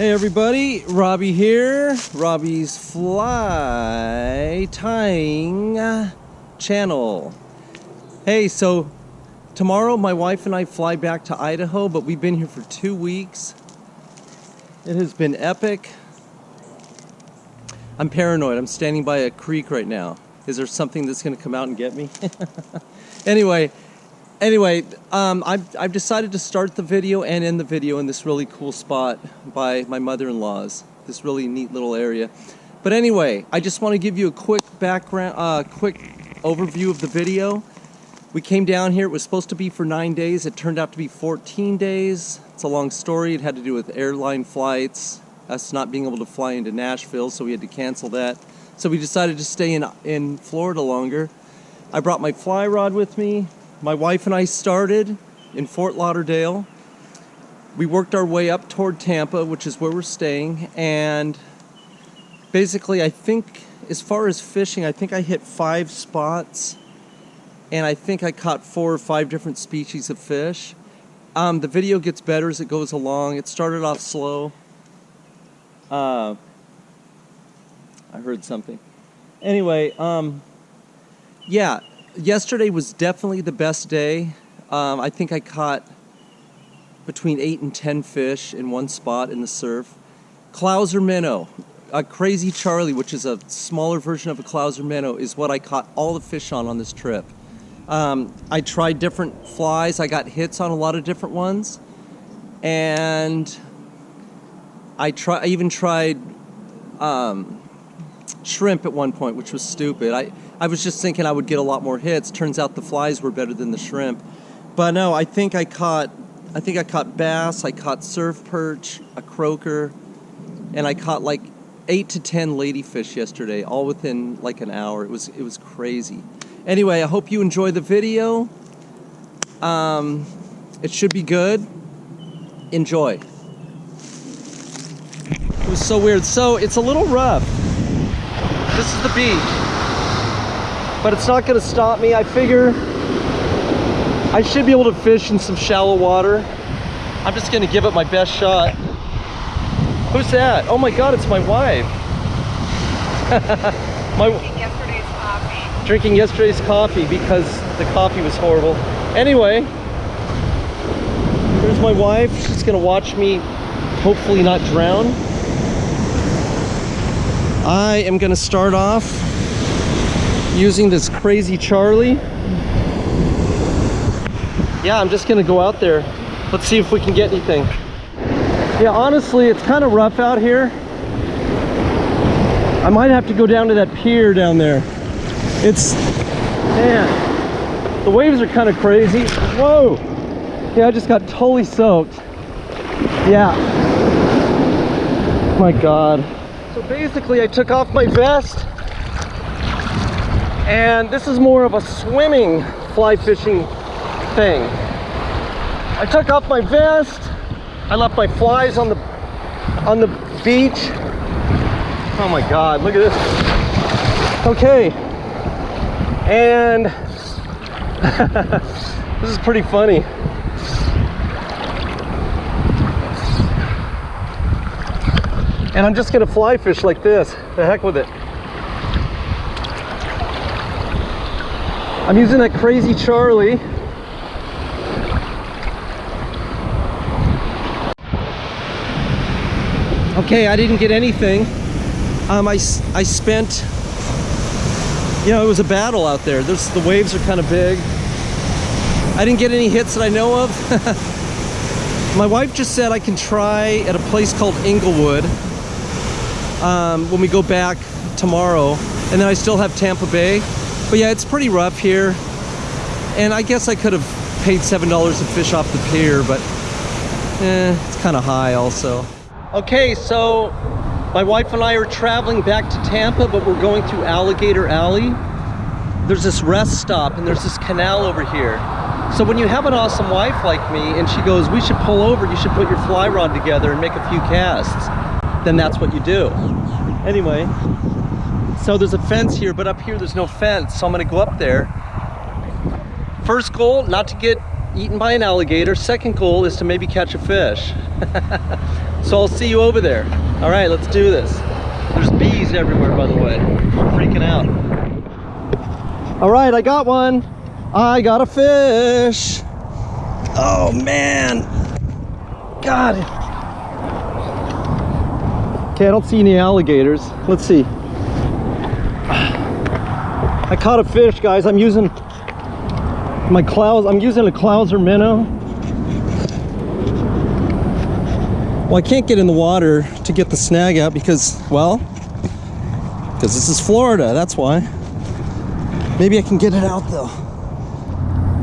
Hey everybody, Robbie here, Robbie's Fly Tying channel. Hey, so tomorrow my wife and I fly back to Idaho, but we've been here for two weeks. It has been epic. I'm paranoid, I'm standing by a creek right now. Is there something that's gonna come out and get me? anyway, Anyway, um, I've, I've decided to start the video and end the video in this really cool spot by my mother-in-law's. This really neat little area. But anyway, I just want to give you a quick background, uh, quick overview of the video. We came down here, it was supposed to be for nine days. It turned out to be 14 days. It's a long story. It had to do with airline flights, us not being able to fly into Nashville, so we had to cancel that. So we decided to stay in, in Florida longer. I brought my fly rod with me, my wife and I started in Fort Lauderdale. We worked our way up toward Tampa, which is where we're staying, and basically, I think as far as fishing, I think I hit five spots, and I think I caught four or five different species of fish. Um, the video gets better as it goes along. It started off slow. Uh, I heard something. Anyway, um, yeah, yesterday was definitely the best day. Um, I think I caught between 8 and 10 fish in one spot in the surf. Clouser minnow, a crazy Charlie, which is a smaller version of a Clouser minnow, is what I caught all the fish on on this trip. Um, I tried different flies. I got hits on a lot of different ones. And I, try, I even tried um, shrimp at one point, which was stupid. I, I was just thinking I would get a lot more hits. Turns out the flies were better than the shrimp. But no, I think I caught I think I caught bass, I caught surf perch, a croaker, and I caught like eight to ten ladyfish yesterday, all within like an hour. It was it was crazy. Anyway, I hope you enjoy the video. Um, it should be good. Enjoy. It was so weird. So it's a little rough. This is the beach but it's not gonna stop me. I figure I should be able to fish in some shallow water. I'm just gonna give it my best shot. Who's that? Oh my God, it's my wife. my drinking yesterday's coffee. Drinking yesterday's coffee because the coffee was horrible. Anyway, here's my wife. She's gonna watch me hopefully not drown. I am gonna start off using this crazy Charlie. Yeah, I'm just gonna go out there. Let's see if we can get anything. Yeah, honestly, it's kind of rough out here. I might have to go down to that pier down there. It's, man, the waves are kind of crazy. Whoa! Yeah, I just got totally soaked. Yeah. My God. So basically, I took off my vest and this is more of a swimming fly fishing thing. I took off my vest. I left my flies on the on the beach. Oh my God, look at this. Okay. And this is pretty funny. And I'm just gonna fly fish like this. The heck with it. I'm using that crazy Charlie. Okay, I didn't get anything. Um, I, I spent, you know, it was a battle out there. There's, the waves are kind of big. I didn't get any hits that I know of. My wife just said I can try at a place called Englewood um, when we go back tomorrow. And then I still have Tampa Bay. But yeah, it's pretty rough here. And I guess I could have paid $7 to fish off the pier, but eh, it's kind of high also. Okay, so my wife and I are traveling back to Tampa, but we're going through Alligator Alley. There's this rest stop and there's this canal over here. So when you have an awesome wife like me and she goes, we should pull over, you should put your fly rod together and make a few casts, then that's what you do. Anyway, so there's a fence here, but up here there's no fence. So I'm gonna go up there. First goal, not to get eaten by an alligator. Second goal is to maybe catch a fish. So I'll see you over there. All right, let's do this. There's bees everywhere, by the way. I'm freaking out. All right, I got one. I got a fish. Oh man. God. Okay, I don't see any alligators. Let's see. I caught a fish, guys. I'm using my clouds. I'm using a Clouser minnow. Well, I can't get in the water to get the snag out because, well, because this is Florida. That's why. Maybe I can get it out though.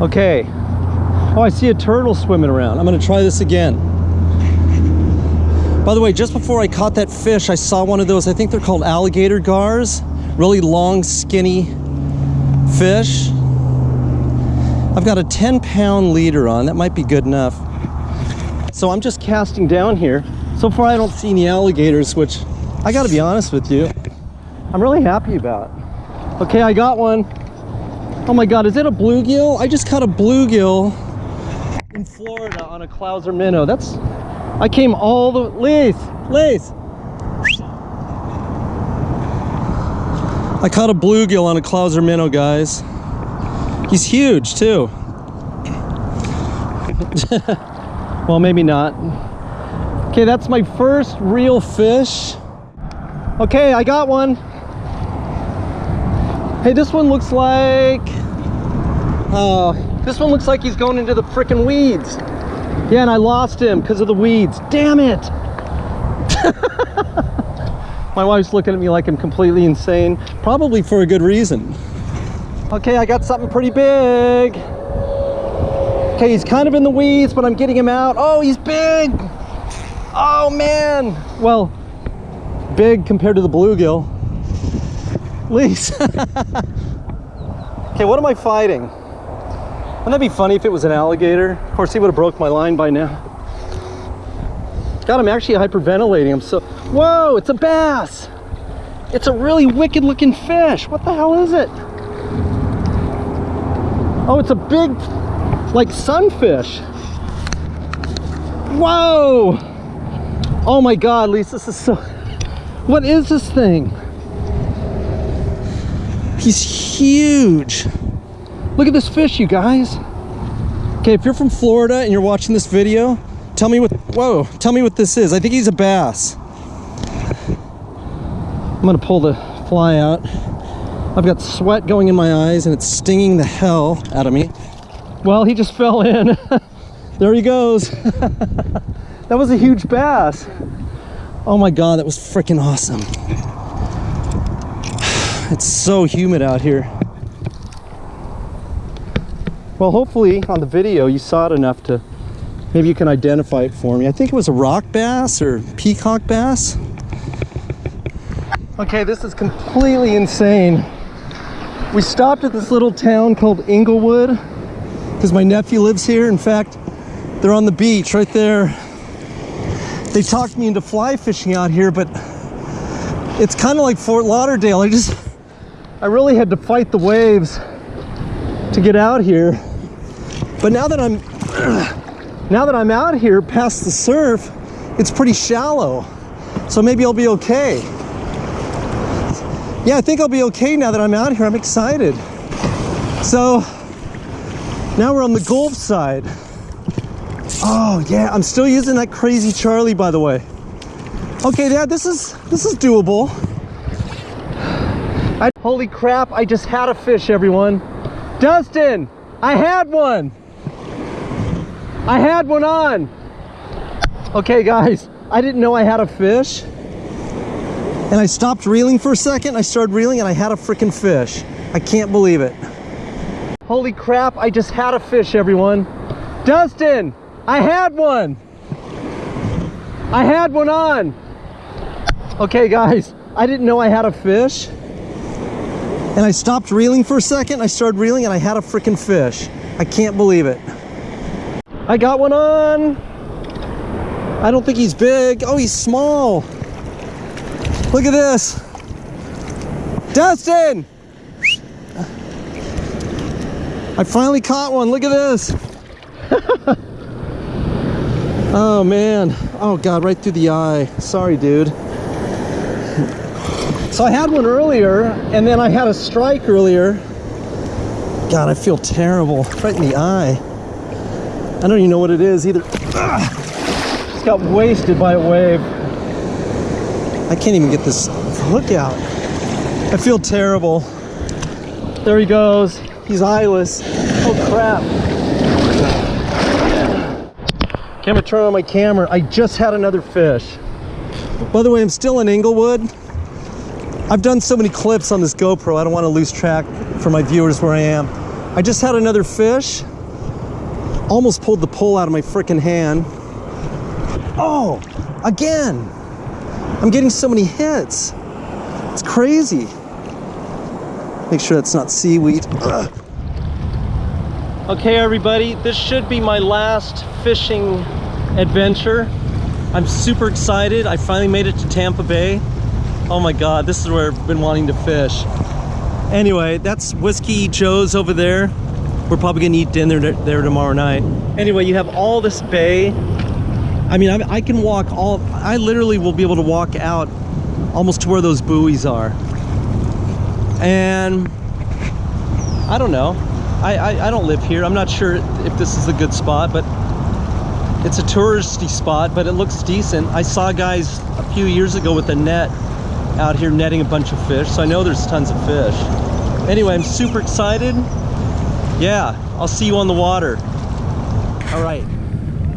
Okay. Oh, I see a turtle swimming around. I'm gonna try this again. By the way, just before I caught that fish, I saw one of those, I think they're called alligator gars. Really long, skinny fish. I've got a 10 pound leader on. That might be good enough. So I'm just casting down here. So far, I don't see any alligators, which I gotta be honest with you, I'm really happy about. Okay, I got one. Oh my God, is it a bluegill? I just caught a bluegill in Florida on a Clouser minnow. That's, I came all the, Lace, Lace. I caught a bluegill on a Clouser minnow, guys. He's huge too. well, maybe not. Okay, that's my first real fish. Okay, I got one. Hey, this one looks like... Oh, this one looks like he's going into the frickin' weeds. Yeah, and I lost him because of the weeds. Damn it! My wife's looking at me like I'm completely insane. Probably for a good reason. Okay, I got something pretty big. Okay, he's kind of in the weeds, but I'm getting him out. Oh, he's big! Oh, man! Well, big compared to the bluegill. Least. okay, what am I fighting? Wouldn't that be funny if it was an alligator? Of course, he would have broke my line by now. God, I'm actually hyperventilating. I'm so... Whoa, it's a bass! It's a really wicked looking fish. What the hell is it? Oh, it's a big, like sunfish. Whoa! Oh my God, Lisa, this is so... What is this thing? He's huge. Look at this fish, you guys. Okay, if you're from Florida and you're watching this video, tell me what, whoa, tell me what this is. I think he's a bass. I'm gonna pull the fly out. I've got sweat going in my eyes and it's stinging the hell out of me. Well, he just fell in. there he goes. that was a huge bass. Oh my God, that was freaking awesome. It's so humid out here. Well, hopefully on the video you saw it enough to, maybe you can identify it for me. I think it was a rock bass or peacock bass. Okay, this is completely insane. We stopped at this little town called Englewood because my nephew lives here. In fact, they're on the beach right there. They talked me into fly fishing out here, but it's kind of like Fort Lauderdale. I just, I really had to fight the waves to get out here. But now that I'm, now that I'm out here past the surf, it's pretty shallow. So maybe I'll be okay. Yeah, I think I'll be okay now that I'm out here. I'm excited. So now we're on the Gulf side. Oh yeah, I'm still using that crazy Charlie, by the way. Okay, Dad, this is this is doable. I, holy crap! I just had a fish, everyone. Dustin, I had one. I had one on. Okay, guys, I didn't know I had a fish. And I stopped reeling for a second. I started reeling and I had a freaking fish. I can't believe it. Holy crap, I just had a fish, everyone. Dustin, I had one. I had one on. Okay, guys, I didn't know I had a fish. And I stopped reeling for a second. I started reeling and I had a freaking fish. I can't believe it. I got one on. I don't think he's big. Oh, he's small. Look at this. Dustin! I finally caught one. Look at this. oh, man. Oh God, right through the eye. Sorry, dude. So I had one earlier, and then I had a strike earlier. God, I feel terrible. Right in the eye. I don't even know what it is either. Ah, just got wasted by a wave. I can't even get this hook out. I feel terrible. There he goes. He's eyeless. Oh crap. Gonna turn on my camera. I just had another fish. By the way, I'm still in Englewood. I've done so many clips on this GoPro, I don't want to lose track for my viewers where I am. I just had another fish. Almost pulled the pole out of my freaking hand. Oh, again. I'm getting so many hits. It's crazy. Make sure that's not seaweed. Ugh. Okay, everybody, this should be my last fishing adventure. I'm super excited. I finally made it to Tampa Bay. Oh my God, this is where I've been wanting to fish. Anyway, that's Whiskey Joe's over there. We're probably gonna eat dinner there tomorrow night. Anyway, you have all this bay. I mean, I, I can walk all, I literally will be able to walk out almost to where those buoys are. And I don't know. I, I, I don't live here. I'm not sure if this is a good spot, but it's a touristy spot, but it looks decent. I saw guys a few years ago with a net out here netting a bunch of fish, so I know there's tons of fish. Anyway, I'm super excited. Yeah, I'll see you on the water. All right.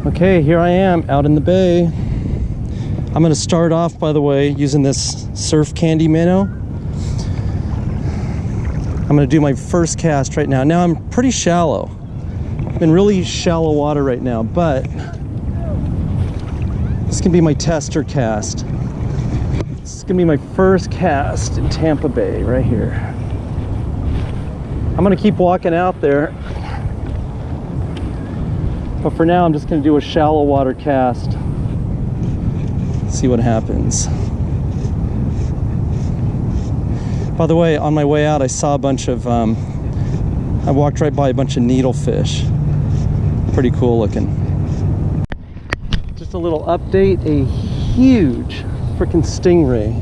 Okay, here I am out in the bay. I'm gonna start off, by the way, using this surf candy minnow. I'm gonna do my first cast right now. Now I'm pretty shallow. I'm in really shallow water right now, but this can be my tester cast. This is gonna be my first cast in Tampa Bay right here. I'm gonna keep walking out there. But for now, I'm just gonna do a shallow water cast. See what happens. By the way, on my way out, I saw a bunch of, um, I walked right by a bunch of needlefish. Pretty cool looking. Just a little update, a huge freaking stingray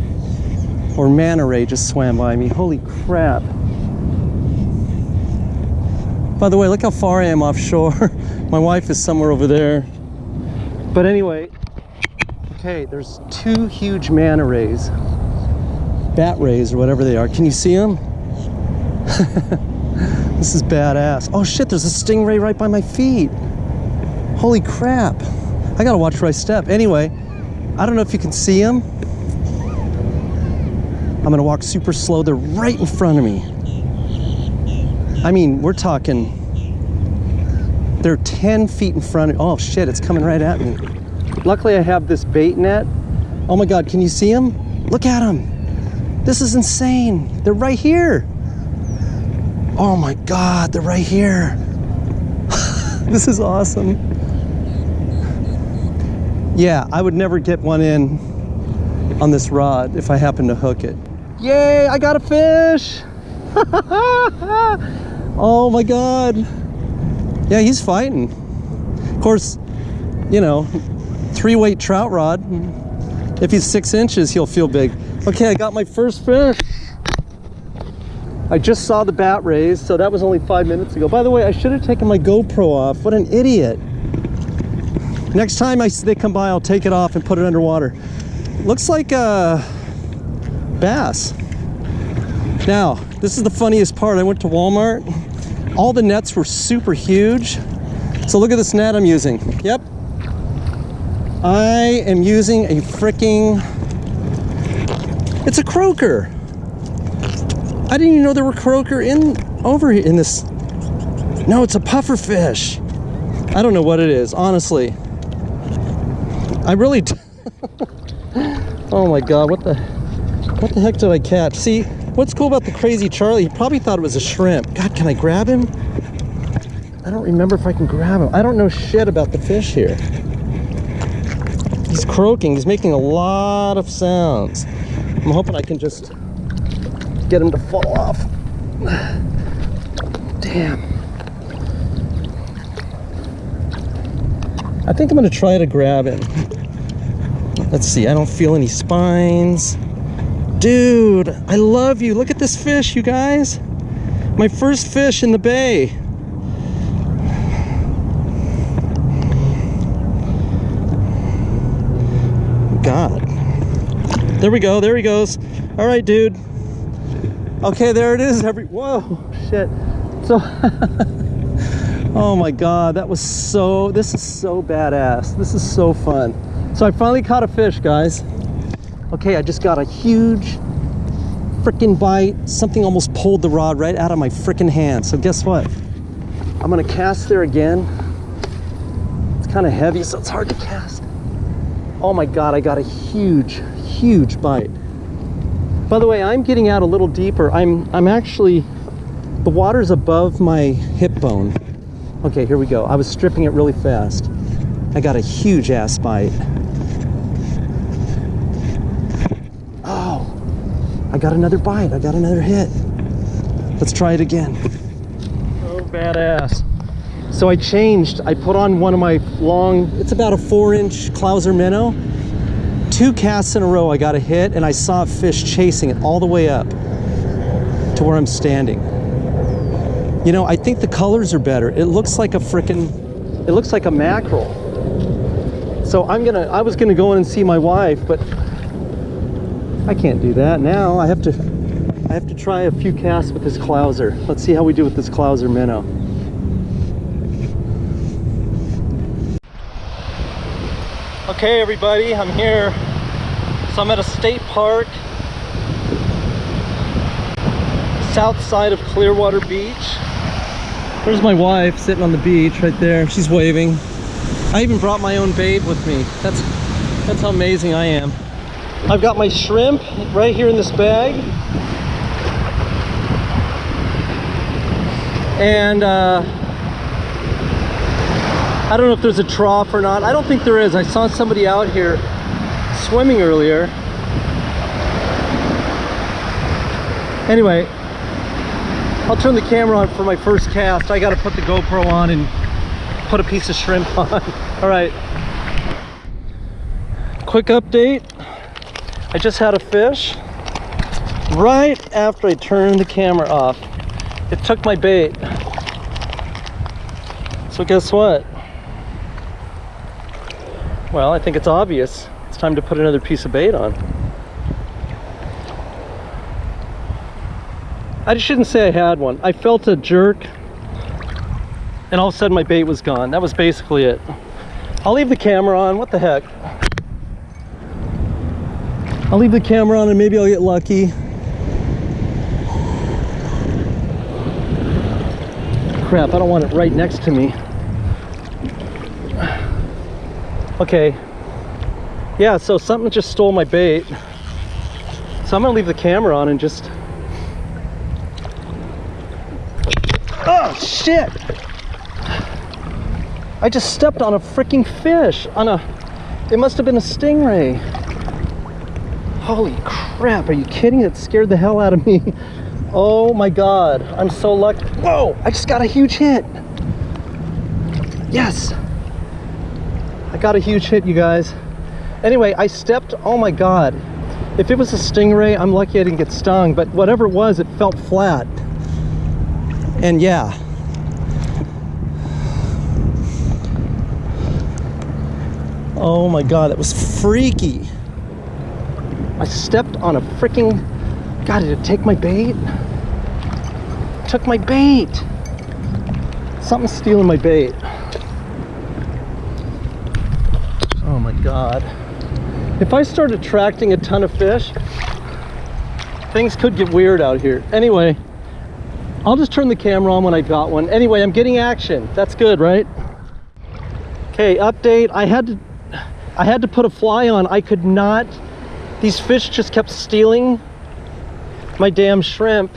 or manta ray just swam by me. Holy crap. By the way, look how far I am offshore. My wife is somewhere over there. But anyway, okay, there's two huge manta rays. Bat rays or whatever they are. Can you see them? this is badass. Oh shit, there's a stingray right by my feet. Holy crap. I gotta watch where I step. Anyway, I don't know if you can see them. I'm gonna walk super slow. They're right in front of me. I mean, we're talking, they're 10 feet in front of, oh shit, it's coming right at me. Luckily I have this bait net. Oh my God, can you see them? Look at them. This is insane. They're right here. Oh my God, they're right here. this is awesome. Yeah, I would never get one in on this rod if I happen to hook it. Yay, I got a fish! oh my God. Yeah, he's fighting. Of course, you know, three weight trout rod. If he's six inches, he'll feel big. Okay, I got my first fish. I just saw the bat rays, so that was only five minutes ago. By the way, I should have taken my GoPro off. What an idiot. Next time I, they come by, I'll take it off and put it underwater. Looks like a bass. Now, this is the funniest part. I went to Walmart. All the nets were super huge. So look at this net I'm using. Yep. I am using a freaking, it's a croaker. I didn't even know there were croaker in over here in this. No, it's a puffer fish. I don't know what it is, honestly. I really, oh my God, what the, what the heck did I catch? See, what's cool about the crazy Charlie, he probably thought it was a shrimp. God, can I grab him? I don't remember if I can grab him. I don't know shit about the fish here. He's croaking, he's making a lot of sounds. I'm hoping I can just get him to fall off. Damn. I think I'm gonna try to grab him. Let's see, I don't feel any spines. Dude, I love you. Look at this fish, you guys. My first fish in the bay. God. There we go, there he goes. All right, dude. Okay, there it is. Every whoa, shit. So, oh my God, that was so. This is so badass. This is so fun. So I finally caught a fish, guys. Okay, I just got a huge freaking bite. Something almost pulled the rod right out of my freaking hand. So guess what? I'm gonna cast there again. It's kind of heavy, so it's hard to cast. Oh my God, I got a huge, huge bite. By the way, I'm getting out a little deeper. I'm, I'm actually, the water's above my hip bone. Okay, here we go. I was stripping it really fast. I got a huge ass bite. Oh, I got another bite. I got another hit. Let's try it again. Oh, badass. So I changed. I put on one of my long, it's about a four inch Clouser minnow. Two casts in a row, I got a hit and I saw a fish chasing it all the way up to where I'm standing. You know, I think the colors are better. It looks like a frickin', it looks like a mackerel. So I'm gonna, I was gonna go in and see my wife, but I can't do that now. I have to, I have to try a few casts with this Clouser. Let's see how we do with this Clouser minnow. Okay, everybody, I'm here. So I'm at a state park, south side of Clearwater Beach. There's my wife sitting on the beach right there. She's waving. I even brought my own babe with me. That's that's how amazing I am. I've got my shrimp right here in this bag. And uh, I don't know if there's a trough or not. I don't think there is. I saw somebody out here swimming earlier. Anyway, I'll turn the camera on for my first cast. I got to put the GoPro on and put a piece of shrimp on. All right. Quick update. I just had a fish right after I turned the camera off. It took my bait. So guess what? Well, I think it's obvious. It's time to put another piece of bait on. I just shouldn't say I had one. I felt a jerk and all of a sudden my bait was gone. That was basically it. I'll leave the camera on. What the heck? I'll leave the camera on and maybe I'll get lucky. Crap, I don't want it right next to me. Okay. Yeah, so something just stole my bait. So I'm gonna leave the camera on and just... Oh, shit! I just stepped on a freaking fish. On a... It must have been a stingray. Holy crap, are you kidding? It scared the hell out of me. Oh my god, I'm so lucky. Whoa, I just got a huge hit. Yes. I got a huge hit, you guys. Anyway, I stepped, oh my god. If it was a stingray, I'm lucky I didn't get stung, but whatever it was, it felt flat. And yeah. Oh my god, that was freaky. I stepped on a freaking. God, did it take my bait? It took my bait. Something's stealing my bait. Oh my god. If I start attracting a ton of fish, things could get weird out here. Anyway, I'll just turn the camera on when I got one. Anyway, I'm getting action. That's good, right? Okay, update. I had to I had to put a fly on. I could not these fish just kept stealing my damn shrimp.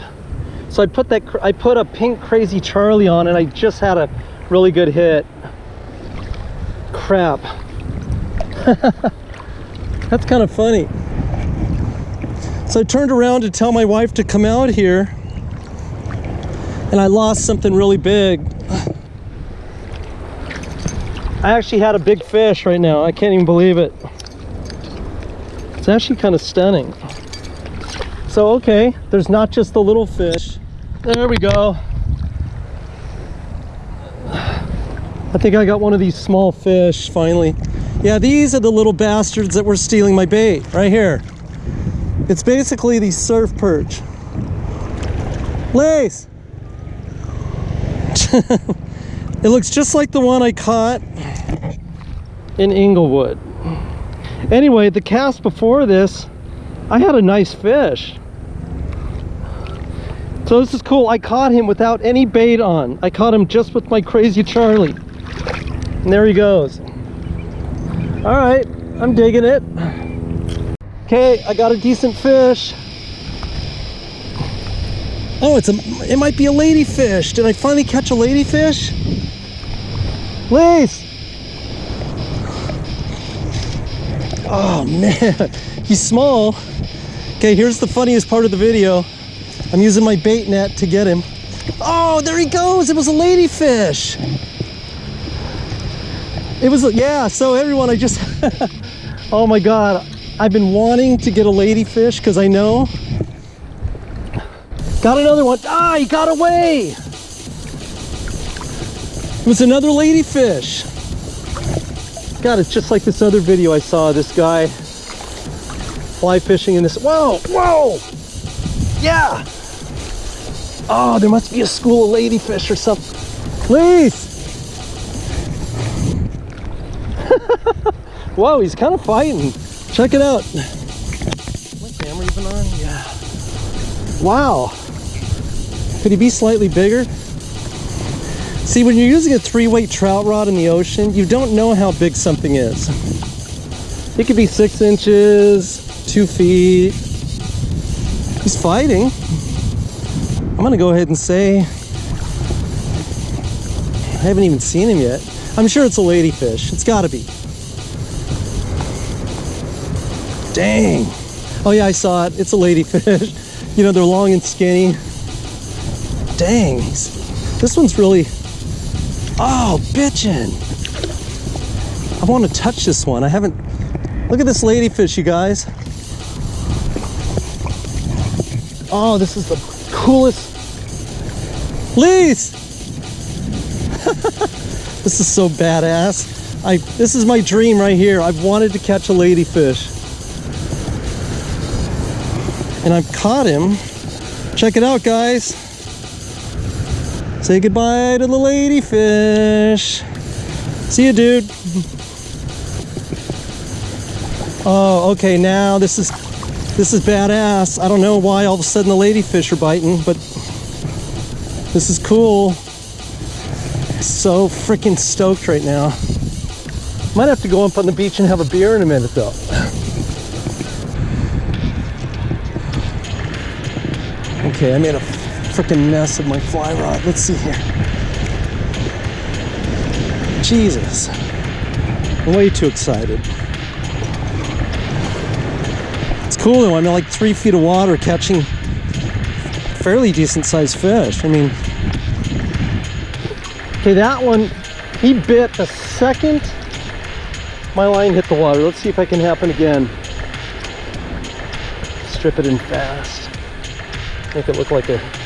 So I put that I put a pink crazy Charlie on and I just had a really good hit. Crap. That's kind of funny. So I turned around to tell my wife to come out here and I lost something really big. I actually had a big fish right now. I can't even believe it. It's actually kind of stunning. So, okay, there's not just the little fish. There we go. I think I got one of these small fish finally. Yeah, these are the little bastards that were stealing my bait right here. It's basically the surf perch. Lace! it looks just like the one I caught in Englewood. Anyway, the cast before this, I had a nice fish. So this is cool. I caught him without any bait on. I caught him just with my crazy Charlie. And there he goes. All right, I'm digging it. Okay, I got a decent fish. Oh, it's a, it might be a ladyfish. Did I finally catch a ladyfish? Lace! Oh man, he's small. Okay, here's the funniest part of the video. I'm using my bait net to get him. Oh, there he goes. It was a ladyfish. It was, yeah, so everyone, I just, oh my God. I've been wanting to get a ladyfish because I know. Got another one. Ah, he got away. It was another ladyfish. God, it's just like this other video I saw. This guy fly fishing in this. Whoa, whoa. Yeah. Oh, there must be a school of ladyfish or something. Please. Whoa, he's kind of fighting. Check it out. My camera even on? Yeah. Wow. Could he be slightly bigger? See, when you're using a three-weight trout rod in the ocean, you don't know how big something is. It could be six inches, two feet. He's fighting. I'm gonna go ahead and say, I haven't even seen him yet. I'm sure it's a ladyfish. It's gotta be. Dang. Oh yeah, I saw it. It's a ladyfish. you know, they're long and skinny. Dang. This one's really, oh, bitchin'. I want to touch this one. I haven't, look at this ladyfish, you guys. Oh, this is the coolest. Lease! this is so badass. I, this is my dream right here. I've wanted to catch a ladyfish and I've caught him. Check it out, guys. Say goodbye to the ladyfish. See you, dude. Oh, okay, now this is this is badass. I don't know why all of a sudden the ladyfish are biting, but this is cool. So freaking stoked right now. Might have to go up on the beach and have a beer in a minute though. Okay, I made a freaking mess of my fly rod. Let's see here. Jesus. I'm way too excited. It's cool though. I'm in like three feet of water catching fairly decent sized fish. I mean, okay, that one, he bit the second my line hit the water. Let's see if I can happen again. Strip it in fast. Make it look like a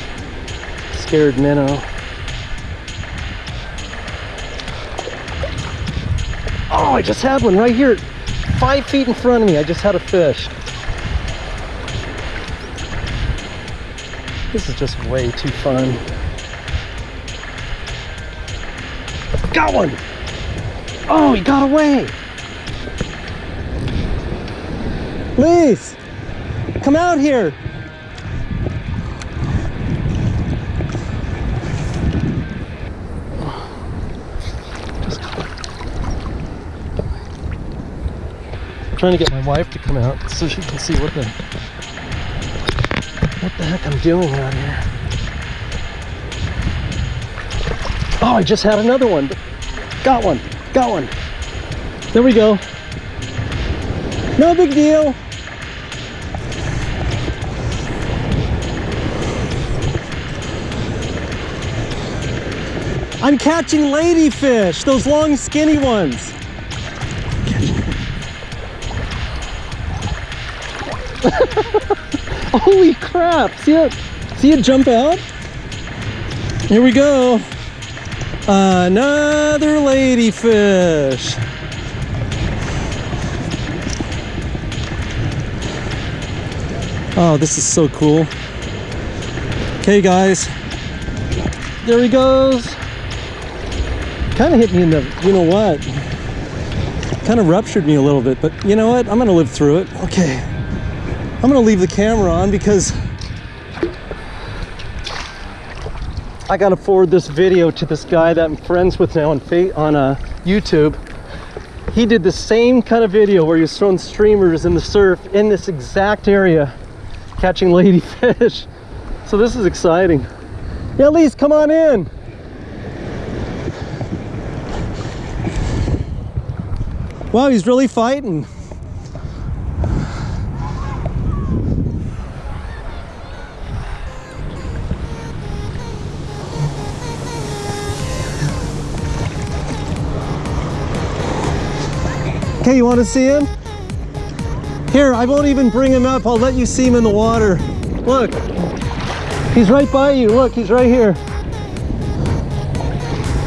scared minnow. Oh, I just had one right here. Five feet in front of me. I just had a fish. This is just way too fun. Got one! Oh, he got away! Please! Come out here! Trying to get my wife to come out so she can see what the what the heck I'm doing out here. Oh, I just had another one. Got one. Got one. There we go. No big deal. I'm catching ladyfish, those long skinny ones. Holy crap! See it? See it jump out? Here we go. Another ladyfish. Oh, this is so cool. Okay, guys. There he goes. Kind of hit me in the, you know what? Kind of ruptured me a little bit, but you know what? I'm going to live through it. Okay. I'm going to leave the camera on because I got to forward this video to this guy that I'm friends with now on, on uh, YouTube. He did the same kind of video where he was throwing streamers in the surf in this exact area catching ladyfish. So this is exciting. Yeah, Elise, come on in. Wow, he's really fighting. Okay, you want to see him? Here, I won't even bring him up. I'll let you see him in the water. Look, he's right by you. Look, he's right here.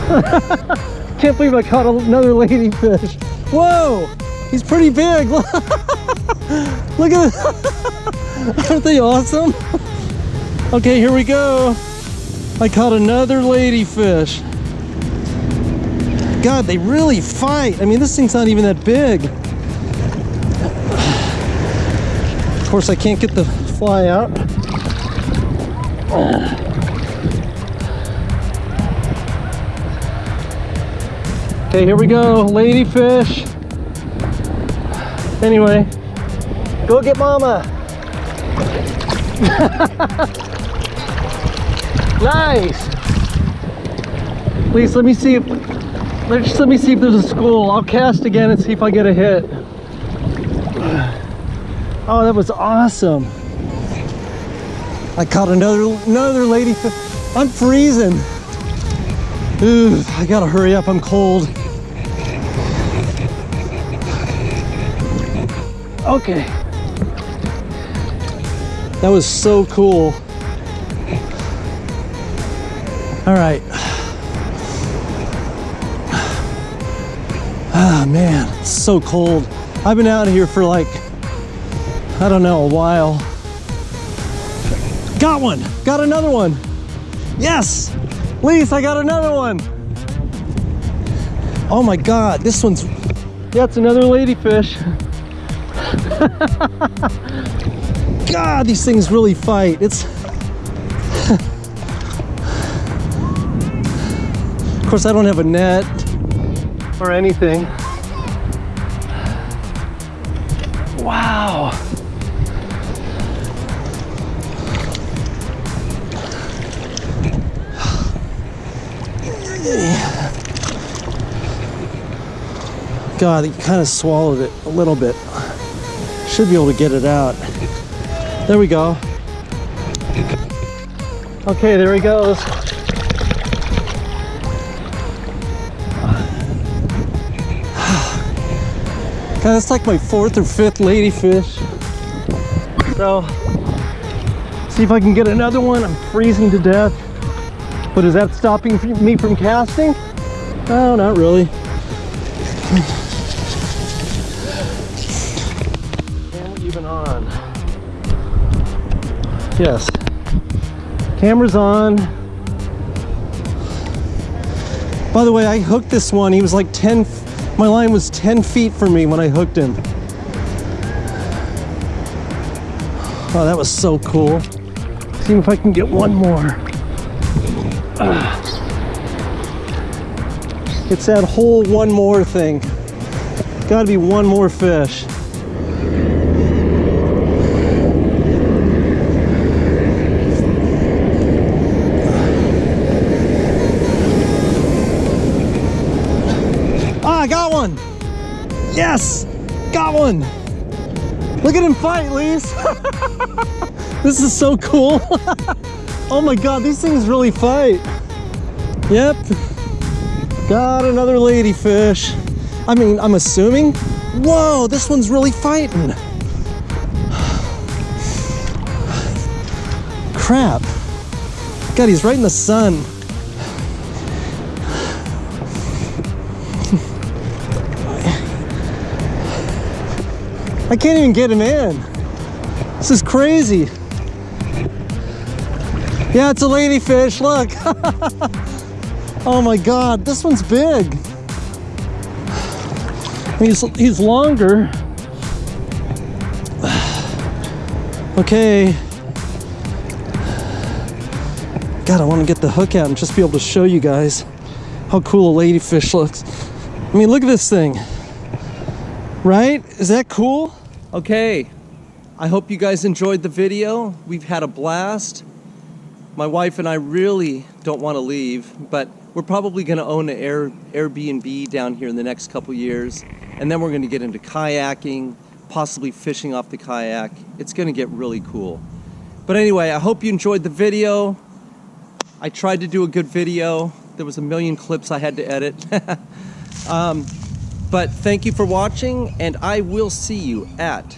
Can't believe I caught another ladyfish. Whoa, he's pretty big. Look at this. Aren't they awesome? Okay, here we go. I caught another ladyfish. God, they really fight. I mean, this thing's not even that big. Of course, I can't get the fly out. Okay, here we go, ladyfish. Anyway, go get mama. nice. Please let me see if let's let me see if there's a school. I'll cast again and see if I get a hit. Oh, that was awesome. I caught another another lady. I'm freezing. Ooh, I gotta hurry up. I'm cold. Okay. That was so cool. All right. Ah, man, it's so cold. I've been out here for like, I don't know, a while. Got one, got another one. Yes, Lise, I got another one. Oh my God, this one's, yeah, it's another ladyfish. God, these things really fight. It's, of course, I don't have a net or anything. God, he kind of swallowed it a little bit. Should be able to get it out. There we go. Okay, there he goes. God, that's like my fourth or fifth ladyfish. So, see if I can get another one. I'm freezing to death. But is that stopping me from casting? No, not really. Camera even on. Yes. Camera's on. By the way, I hooked this one. He was like 10, my line was 10 feet from me when I hooked him. Oh, that was so cool. See if I can get one more. It's that whole one more thing. Gotta be one more fish. Ah, I got one. Yes, got one. Look at him fight, Lise. this is so cool. oh my God, these things really fight. Yep, got another ladyfish. I mean, I'm assuming. Whoa, this one's really fighting. crap. God, he's right in the sun. I can't even get him in. This is crazy. Yeah, it's a ladyfish, look. oh my God, this one's big. He's, he's longer. Okay. God, I want to get the hook out and just be able to show you guys how cool a ladyfish looks. I mean, look at this thing. Right? Is that cool? Okay. I hope you guys enjoyed the video. We've had a blast. My wife and I really don't want to leave, but we're probably going to own an Air, Airbnb down here in the next couple years. And then we're going to get into kayaking, possibly fishing off the kayak. It's going to get really cool. But anyway, I hope you enjoyed the video. I tried to do a good video. There was a million clips I had to edit. um, but thank you for watching, and I will see you at